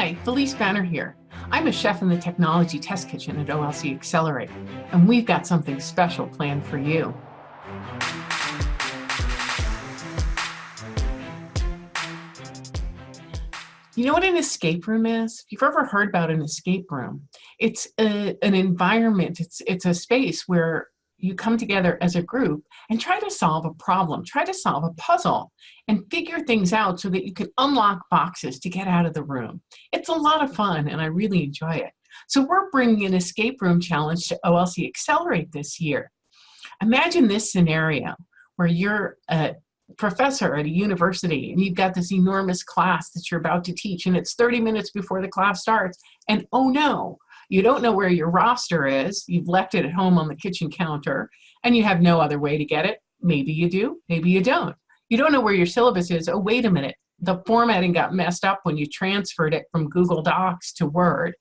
Hi, Felice Banner here. I'm a chef in the Technology Test Kitchen at OLC Accelerate, and we've got something special planned for you. You know what an escape room is? If you've ever heard about an escape room, it's a, an environment, it's, it's a space where you come together as a group and try to solve a problem, try to solve a puzzle and figure things out so that you can unlock boxes to get out of the room. It's a lot of fun and I really enjoy it. So we're bringing an escape room challenge to OLC Accelerate this year. Imagine this scenario where you're a professor at a university and you've got this enormous class that you're about to teach and it's 30 minutes before the class starts and oh no, you don't know where your roster is. You've left it at home on the kitchen counter and you have no other way to get it. Maybe you do, maybe you don't. You don't know where your syllabus is. Oh, wait a minute. The formatting got messed up when you transferred it from Google Docs to Word.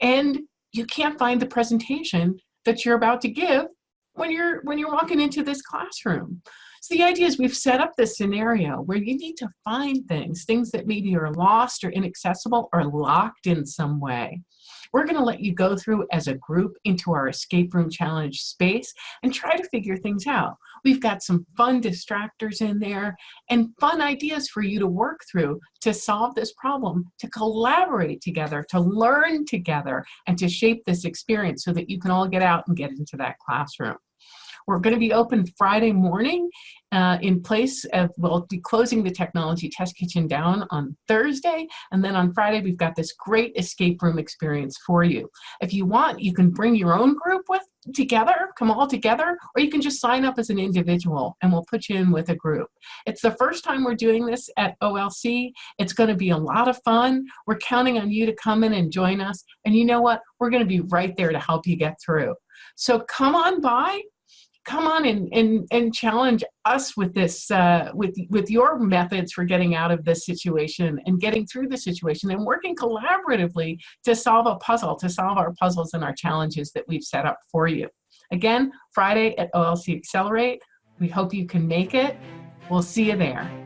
And you can't find the presentation that you're about to give when you're when you're walking into this classroom. So the idea is we've set up this scenario where you need to find things, things that maybe are lost or inaccessible or locked in some way. We're going to let you go through as a group into our escape room challenge space and try to figure things out. We've got some fun distractors in there and fun ideas for you to work through to solve this problem, to collaborate together, to learn together, and to shape this experience so that you can all get out and get into that classroom. We're going to be open Friday morning uh, in place of, we'll be closing the technology test kitchen down on Thursday. And then on Friday, we've got this great escape room experience for you. If you want, you can bring your own group with together, come all together, or you can just sign up as an individual and we'll put you in with a group. It's the first time we're doing this at OLC. It's going to be a lot of fun. We're counting on you to come in and join us. And you know what? We're going to be right there to help you get through. So come on by, come on and, and, and challenge us with this, uh, with, with your methods for getting out of this situation and getting through the situation and working collaboratively to solve a puzzle, to solve our puzzles and our challenges that we've set up for you. Again, Friday at OLC Accelerate. We hope you can make it. We'll see you there.